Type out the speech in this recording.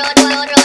Roll, roll, roll.